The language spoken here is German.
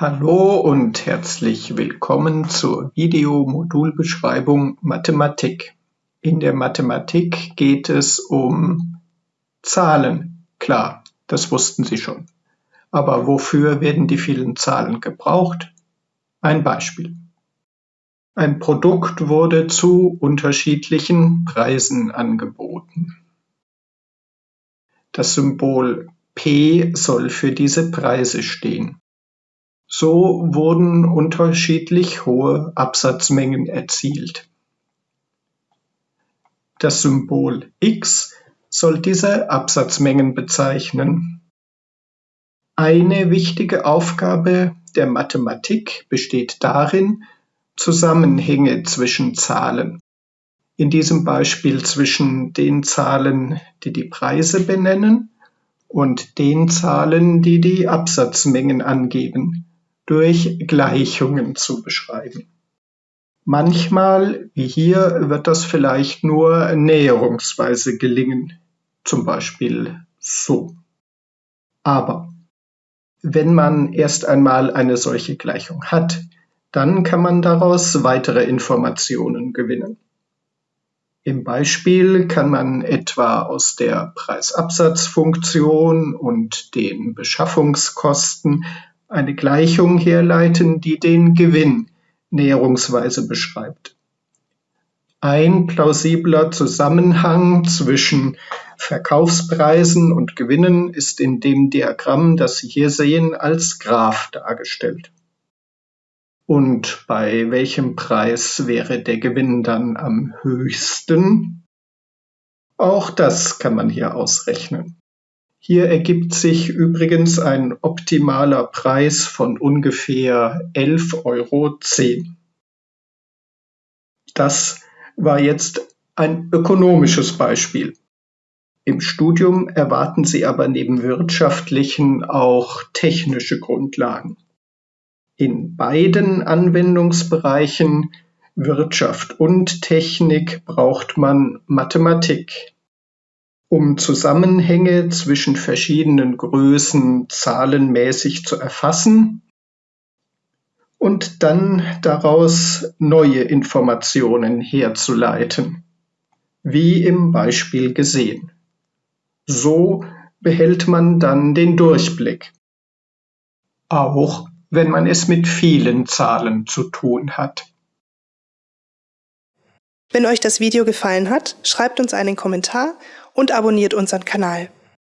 Hallo und herzlich willkommen zur Videomodulbeschreibung Mathematik. In der Mathematik geht es um Zahlen. Klar, das wussten Sie schon. Aber wofür werden die vielen Zahlen gebraucht? Ein Beispiel. Ein Produkt wurde zu unterschiedlichen Preisen angeboten. Das Symbol P soll für diese Preise stehen. So wurden unterschiedlich hohe Absatzmengen erzielt. Das Symbol X soll diese Absatzmengen bezeichnen. Eine wichtige Aufgabe der Mathematik besteht darin, Zusammenhänge zwischen Zahlen, in diesem Beispiel zwischen den Zahlen, die die Preise benennen, und den Zahlen, die die Absatzmengen angeben, durch Gleichungen zu beschreiben. Manchmal, wie hier, wird das vielleicht nur näherungsweise gelingen, zum Beispiel so. Aber wenn man erst einmal eine solche Gleichung hat, dann kann man daraus weitere Informationen gewinnen. Im Beispiel kann man etwa aus der Preisabsatzfunktion und den Beschaffungskosten eine Gleichung herleiten, die den Gewinn näherungsweise beschreibt. Ein plausibler Zusammenhang zwischen Verkaufspreisen und Gewinnen ist in dem Diagramm, das Sie hier sehen, als Graph dargestellt. Und bei welchem Preis wäre der Gewinn dann am höchsten? Auch das kann man hier ausrechnen. Hier ergibt sich übrigens ein optimaler Preis von ungefähr 11,10 Euro. Das war jetzt ein ökonomisches Beispiel. Im Studium erwarten Sie aber neben wirtschaftlichen auch technische Grundlagen. In beiden Anwendungsbereichen Wirtschaft und Technik braucht man Mathematik um Zusammenhänge zwischen verschiedenen Größen zahlenmäßig zu erfassen und dann daraus neue Informationen herzuleiten, wie im Beispiel gesehen. So behält man dann den Durchblick, auch wenn man es mit vielen Zahlen zu tun hat. Wenn euch das Video gefallen hat, schreibt uns einen Kommentar und abonniert unseren Kanal.